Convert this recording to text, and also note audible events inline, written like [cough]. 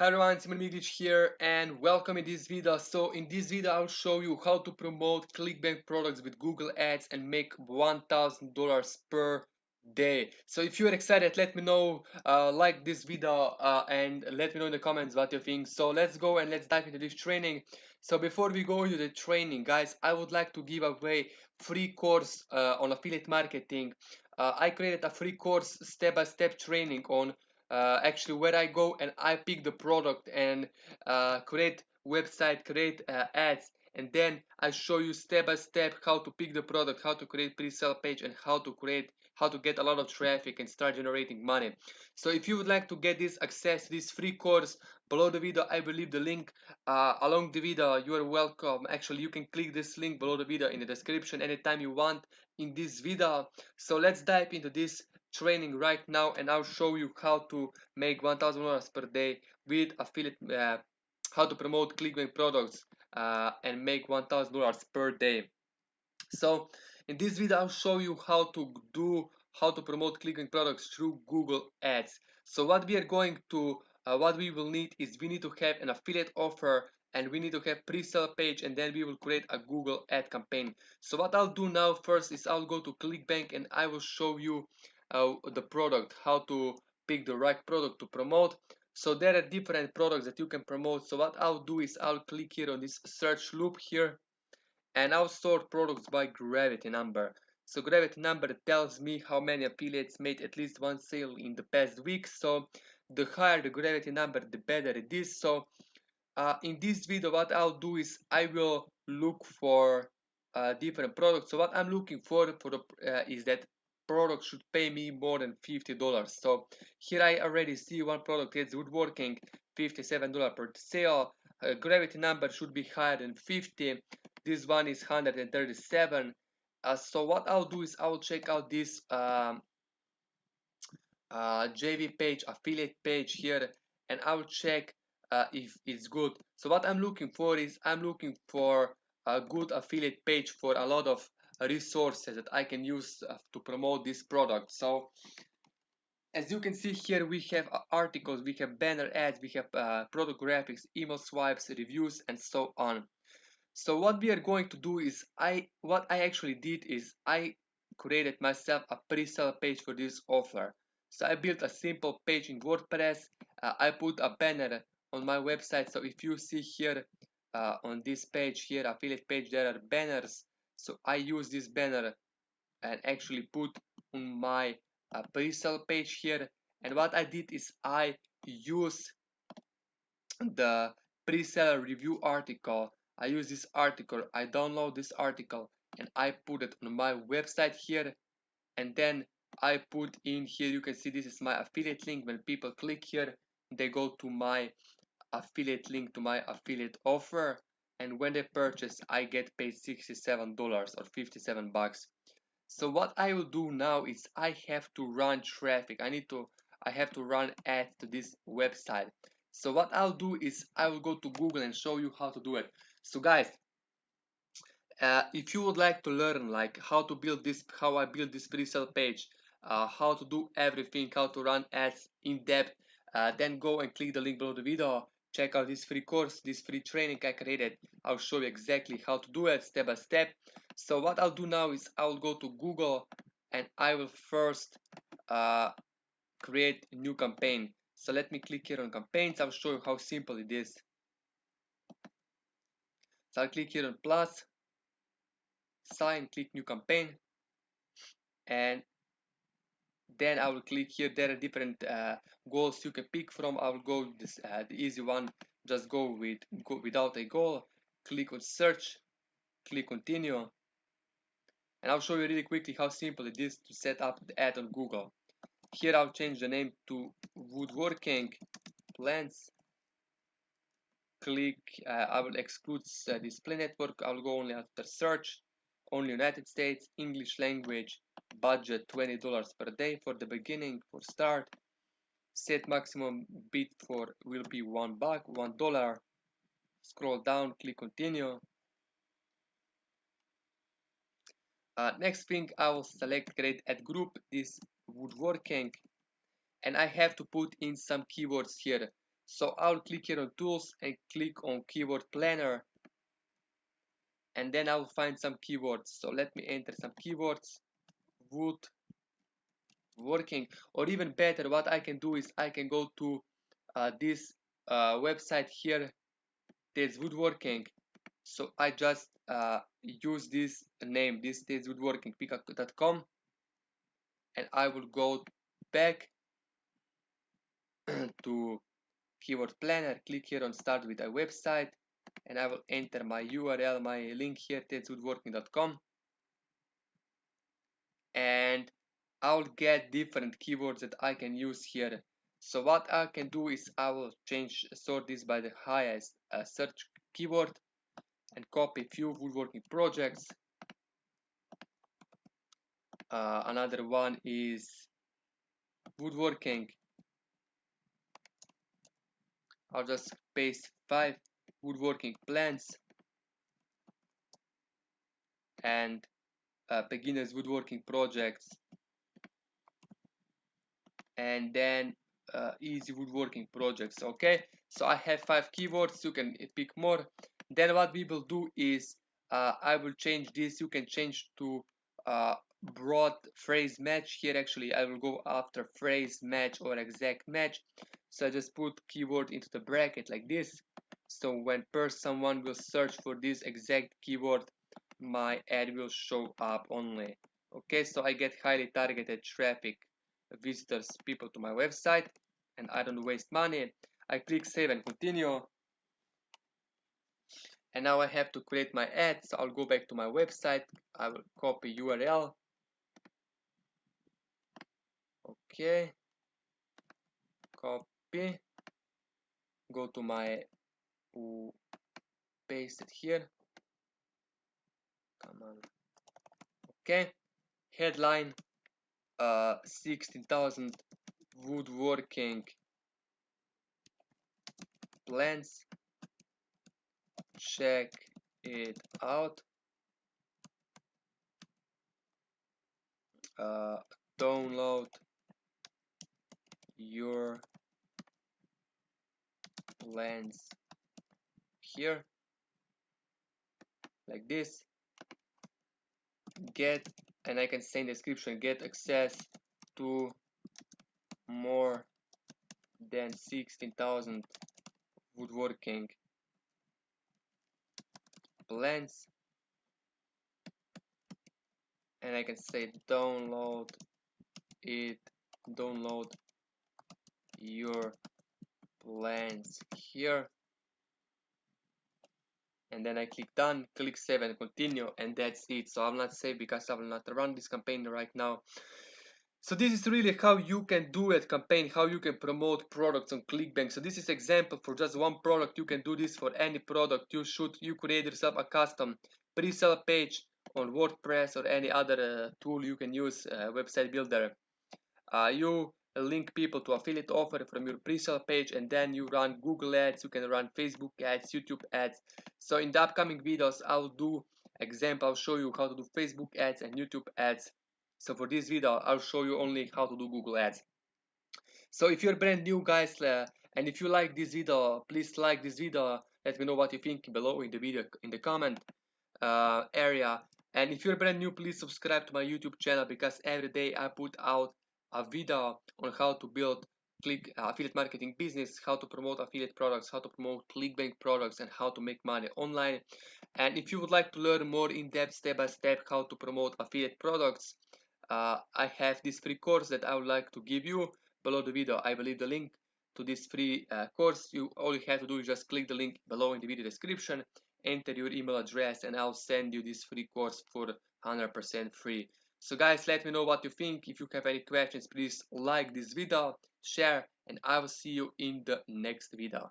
Hi everyone, Simon Miglic here and welcome in this video. So in this video I'll show you how to promote ClickBank products with Google Ads and make $1,000 per day. So if you're excited, let me know, uh, like this video uh, and let me know in the comments what you think. So let's go and let's dive into this training. So before we go into the training, guys, I would like to give away free course uh, on affiliate marketing. Uh, I created a free course step-by-step -step training on uh, actually where I go and I pick the product and uh, create website, create uh, ads, and then I show you step by step how to pick the product, how to create pre-sale page, and how to create how to get a lot of traffic and start generating money. So if you would like to get this access this free course below the video, I will leave the link uh, along the video. You are welcome. Actually, you can click this link below the video in the description anytime you want in this video. So let's dive into this training right now and I'll show you how to make $1,000 per day with affiliate, uh, how to promote ClickBank products uh, and make $1,000 per day. So in this video I'll show you how to do, how to promote ClickBank products through Google Ads. So what we are going to, uh, what we will need is we need to have an affiliate offer and we need to have pre-sale page and then we will create a Google ad campaign. So what I'll do now first is I'll go to ClickBank and I will show you uh, the product, how to pick the right product to promote. So there are different products that you can promote. So what I'll do is I'll click here on this search loop here and I'll sort products by gravity number. So gravity number tells me how many affiliates made at least one sale in the past week. So the higher the gravity number, the better it is. So uh, in this video, what I'll do is I will look for uh, different products. So what I'm looking for for uh, is that product should pay me more than $50. So here I already see one product is woodworking, $57 per sale. Gravity number should be higher than 50. This one is 137. Uh, so what I'll do is I'll check out this um, uh, JV page, affiliate page here, and I'll check uh, if it's good. So what I'm looking for is I'm looking for a good affiliate page for a lot of resources that I can use uh, to promote this product. So as you can see here, we have uh, articles, we have banner ads, we have uh, product graphics, email swipes, reviews, and so on. So what we are going to do is, I what I actually did is I created myself a pre-sale page for this offer. So I built a simple page in WordPress. Uh, I put a banner on my website. So if you see here uh, on this page here, affiliate page, there are banners so I use this banner and actually put on my uh, pre-sale page here. And what I did is I use the pre-sale review article. I use this article I download this article and I put it on my website here. And then I put in here you can see this is my affiliate link. When people click here they go to my affiliate link to my affiliate offer and when they purchase I get paid $67 or 57 bucks. So what I will do now is I have to run traffic. I need to I have to run ads to this website. So what I'll do is I will go to Google and show you how to do it. So guys uh, if you would like to learn like how to build this how I build this pre-sale page uh, how to do everything how to run ads in depth uh, then go and click the link below the video check out this free course, this free training I created. I'll show you exactly how to do it step by step. So what I'll do now is I'll go to Google and I will first uh, create a new campaign. So let me click here on campaigns. I'll show you how simple it is. So I'll click here on plus, sign, click new campaign, and then I will click here there are different uh, goals you can pick from. I will go this uh, the easy one. Just go with go without a goal click on search click continue. And I'll show you really quickly how simple it is to set up the ad on Google. Here I'll change the name to woodworking plans click uh, I will exclude uh, display network. I'll go only after search. Only United States English language budget $20 per day for the beginning for start. Set maximum bid for will be one buck one dollar. Scroll down click continue. Uh, next thing I will select create ad group this woodworking. And I have to put in some keywords here. So I'll click here on tools and click on keyword planner. And then I'll find some keywords. So let me enter some keywords wood working or even better what I can do is I can go to uh, this uh, website here there's woodworking. So I just uh, use this name this is woodworking pickup.com and I will go back [clears throat] to keyword planner click here on start with a website and I will enter my URL my link here tedswoodworking.com and I'll get different keywords that I can use here. So what I can do is I will change sort this by the highest uh, search keyword and copy few woodworking projects. Uh, another one is woodworking. I'll just paste five woodworking plans and uh, beginners woodworking projects and then uh, easy woodworking projects okay? So I have five keywords you can pick more. Then what we will do is uh, I will change this. You can change to uh, broad phrase match. Here actually I will go after phrase match or exact match. So I just put keyword into the bracket like this. So when first someone will search for this exact keyword my ad will show up only okay? So I get highly targeted traffic visitors people to my website and I don't waste money. I click save and continue. And now I have to create my ad so I'll go back to my website. I will copy URL okay. Copy. Go to my paste it here. Come on. Okay. Headline uh 16,000 woodworking plans. Check it out. Uh, download your plans here. Like this. Get and I can say in description get access to more than 16,000 woodworking plans and I can say download it download your plans here and then I click done click save and continue and that's it. So I'm not save because I will not run this campaign right now. So this is really how you can do it campaign how you can promote products on clickbank. So this is example for just one product. You can do this for any product. You should you create yourself a custom pre-sale page on wordpress or any other uh, tool you can use uh, website builder. Uh, you link people to affiliate offer from your pre-sale page and then you run google ads you can run facebook ads youtube ads. So in the upcoming videos i'll do example i'll show you how to do facebook ads and youtube ads. So for this video i'll show you only how to do google ads. So if you're brand new guys uh, and if you like this video please like this video. Let me know what you think below in the video in the comment uh, area. And if you're brand new please subscribe to my youtube channel because every day i put out a video on how to build click affiliate marketing business how to promote affiliate products how to promote clickbank products and how to make money online. And if you would like to learn more in-depth step-by-step how to promote affiliate products uh, I have this free course that I would like to give you. Below the video I will leave the link to this free uh, course. You all you have to do is just click the link below in the video description enter your email address and I'll send you this free course for 100% free so guys, let me know what you think. If you have any questions, please like this video, share, and I will see you in the next video.